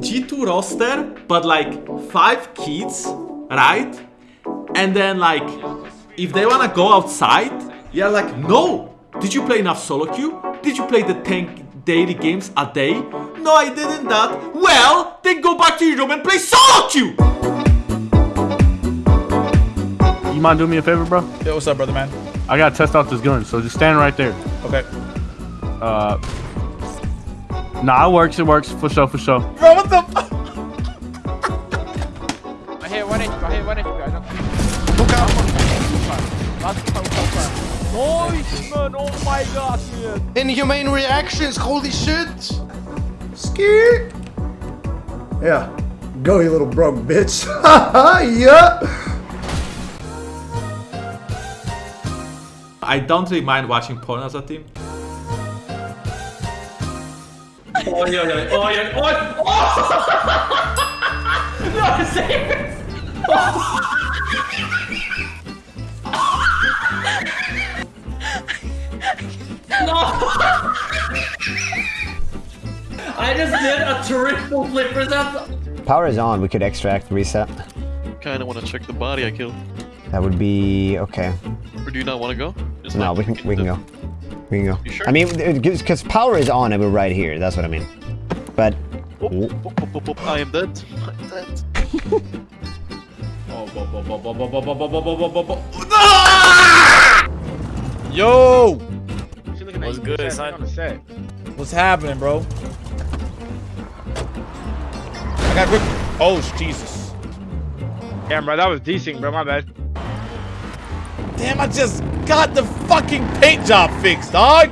G2 roster, but like five kids, right? And then like, if they wanna go outside, you're like, no! Did you play enough solo queue? Did you play the 10 daily games a day? No, I didn't that. Well, then go back to your room and play solo queue! You mind doing me a favor, bro? Yeah, what's up, brother man? I gotta test out this gun, so just stand right there. Okay. Uh, nah, it works. It works for sure, for sure. Bro, what the? F- I hit one HP, I hit one HP, I don't Look out! Last power, power. Nice, man, oh my god, man. Inhumane reactions, holy shit! Skirt. Yeah. Go, you little broke bitch. Haha, yeah. I don't really mind watching porn as a team. Oj, oj, oj, oj, oj, oj! No, serious! No! I just did a triple flip for that. Power is on. We could extract, reset. Kinda wanna check the body I killed. That would be okay. Or do you not wanna go? Just No, like- we can we can go. We can go. Sure? I mean, because power is on and we're right here. That's what I mean. But... Oop, oop, oop, I am dead. I'm dead. Yo! What's good, son? What's happening, bro? I got ripped. Oh, Jesus. Damn, bro, that was decent, bro. My bad. Damn, I just got the fucking paint job fixed, dog.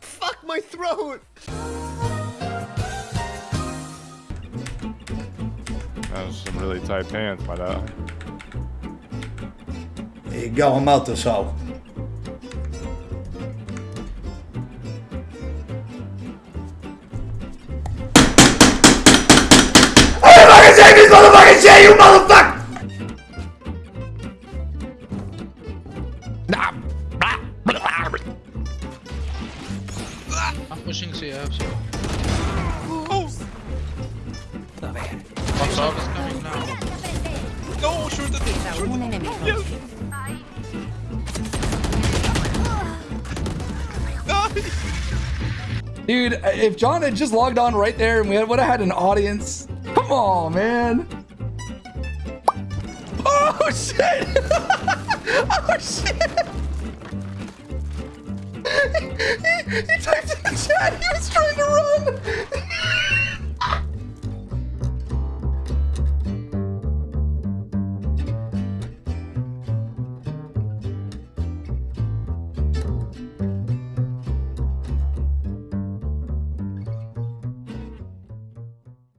Fuck my throat! That's some really tight pants, my dog. Ik ga hem uit zo. I'm gonna fucking save this motherfucking shit, you motherfucker! I'm pushing CF, so. Oh. What's up is coming now. No, shoot the thing. Dude, if John had just logged on right there and we would have had an audience. On, man. Oh, shit. oh, shit. he, he typed in the chat. He was trying.